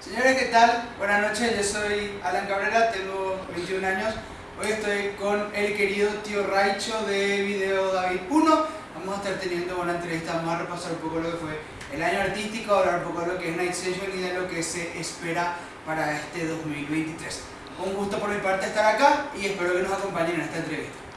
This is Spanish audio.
Señores, ¿qué tal? Buenas noches, yo soy Alan Cabrera, tengo 21 años. Hoy estoy con el querido tío Raicho de Video David 1. Vamos a estar teniendo una entrevista, vamos a repasar un poco lo que fue el año artístico, hablar un poco de lo que es Night Session y de lo que se espera para este 2023. Un gusto por mi parte estar acá y espero que nos acompañen en esta entrevista.